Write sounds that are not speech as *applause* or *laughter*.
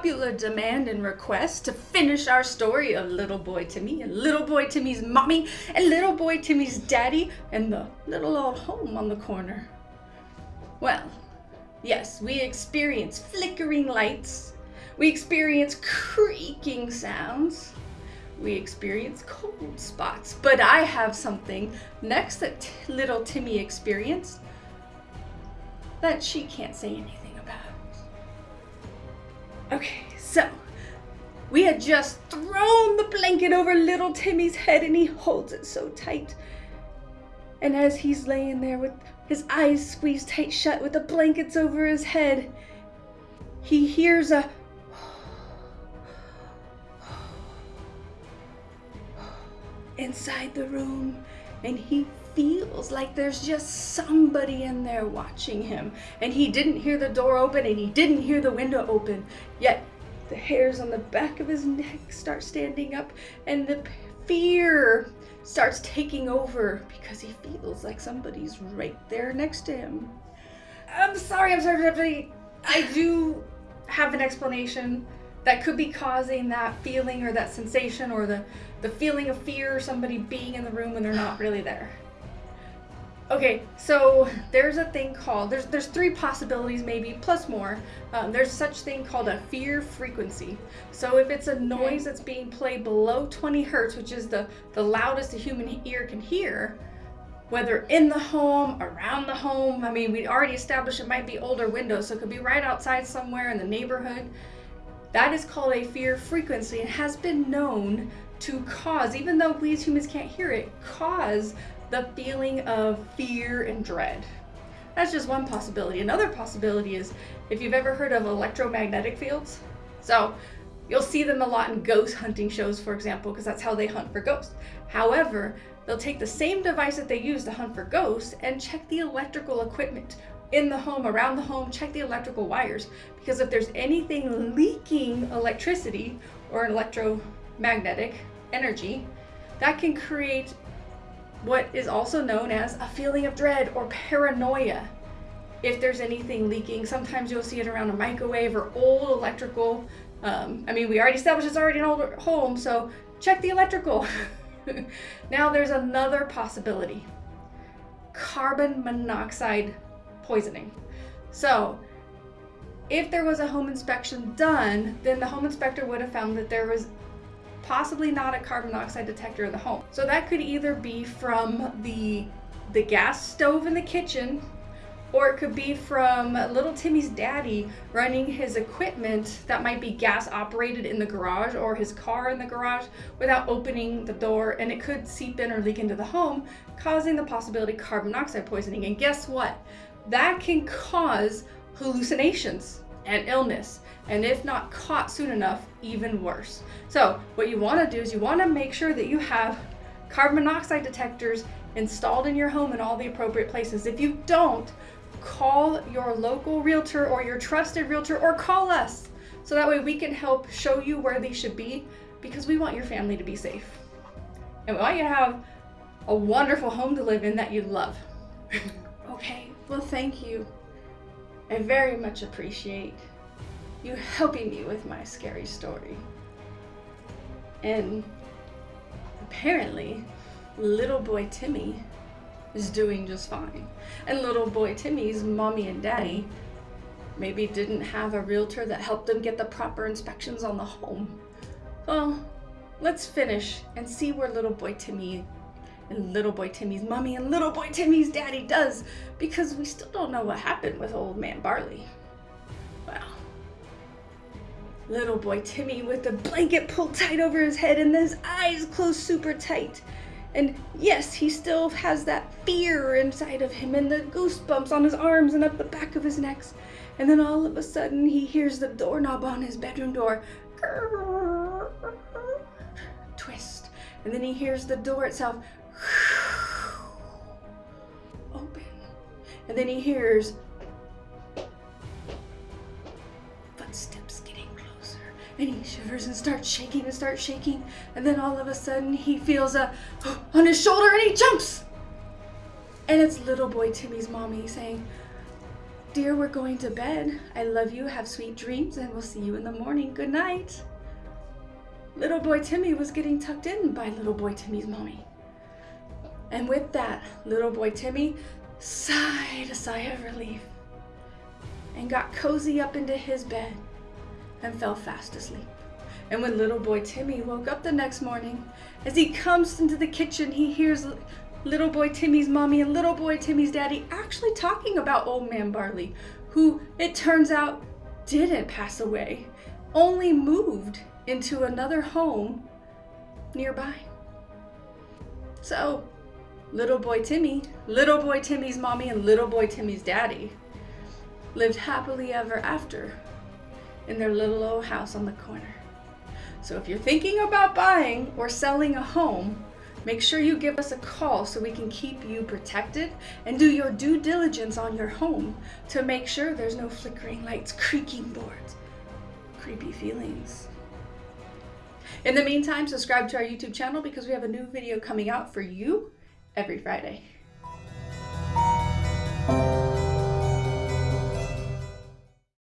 popular demand and request to finish our story of little boy Timmy and little boy Timmy's mommy and little boy Timmy's daddy and the little old home on the corner. Well, yes, we experience flickering lights, we experience creaking sounds, we experience cold spots, but I have something next that little Timmy experienced that she can't say anything. Okay, so we had just thrown the blanket over little Timmy's head and he holds it so tight. And as he's laying there with his eyes squeezed tight shut with the blankets over his head, he hears a *sighs* inside the room and he feels like there's just somebody in there watching him. And he didn't hear the door open and he didn't hear the window open. Yet the hairs on the back of his neck start standing up and the fear starts taking over because he feels like somebody's right there next to him. I'm sorry, I'm sorry, I do have an explanation that could be causing that feeling or that sensation or the, the feeling of fear or somebody being in the room when they're not really there. Okay, so there's a thing called there's there's three possibilities maybe plus more. Um, there's such thing called a fear frequency. So if it's a noise that's being played below 20 hertz, which is the the loudest a human ear can hear, whether in the home, around the home. I mean, we already established it might be older windows, so it could be right outside somewhere in the neighborhood. That is called a fear frequency and has been known to cause, even though we as humans can't hear it, cause the feeling of fear and dread. That's just one possibility. Another possibility is if you've ever heard of electromagnetic fields. So you'll see them a lot in ghost hunting shows, for example, because that's how they hunt for ghosts. However, they'll take the same device that they use to hunt for ghosts and check the electrical equipment in the home, around the home, check the electrical wires. Because if there's anything leaking electricity or an electromagnetic energy, that can create what is also known as a feeling of dread or paranoia. If there's anything leaking, sometimes you'll see it around a microwave or old electrical. Um, I mean, we already established it's already an old home, so check the electrical. *laughs* now there's another possibility. Carbon monoxide poisoning. So, if there was a home inspection done, then the home inspector would have found that there was possibly not a carbon monoxide detector in the home. So that could either be from the, the gas stove in the kitchen or it could be from little Timmy's daddy running his equipment that might be gas operated in the garage or his car in the garage without opening the door and it could seep in or leak into the home causing the possibility carbon monoxide poisoning. And guess what? That can cause hallucinations and illness and if not caught soon enough, even worse. So what you wanna do is you wanna make sure that you have carbon monoxide detectors installed in your home in all the appropriate places. If you don't, call your local realtor or your trusted realtor or call us so that way we can help show you where they should be because we want your family to be safe. And we want you to have a wonderful home to live in that you love. *laughs* okay, well, thank you. I very much appreciate you helping me with my scary story. And apparently, little boy Timmy is doing just fine. And little boy Timmy's mommy and daddy maybe didn't have a realtor that helped them get the proper inspections on the home. Well, let's finish and see where little boy Timmy and little boy Timmy's mommy and little boy Timmy's daddy does because we still don't know what happened with old man Barley. Well, Little boy Timmy with the blanket pulled tight over his head and his eyes closed super tight. And yes, he still has that fear inside of him and the goosebumps on his arms and up the back of his necks. And then all of a sudden, he hears the doorknob on his bedroom door twist. And then he hears the door itself And then he hears footsteps getting closer. and he shivers and starts shaking and starts shaking and then all of a sudden he feels a *gasps* on his shoulder and he jumps and it's little boy timmy's mommy saying Dear, we're going to bed. I love you. Have sweet dreams, and we'll see you in the morning. Good night. Little boy Timmy was getting tucked in by little boy Timmy's mommy. And with that, little boy Timmy sighed a sigh of relief and got cozy up into his bed and fell fast asleep. And when little boy Timmy woke up the next morning, as he comes into the kitchen, he hears little boy Timmy's mommy and little boy Timmy's daddy actually talking about old man Barley, who it turns out didn't pass away, only moved into another home nearby. So, little boy Timmy, little boy Timmy's mommy, and little boy Timmy's daddy lived happily ever after in their little old house on the corner. So if you're thinking about buying or selling a home, make sure you give us a call so we can keep you protected and do your due diligence on your home to make sure there's no flickering lights, creaking boards, creepy feelings. In the meantime, subscribe to our YouTube channel because we have a new video coming out for you every Friday.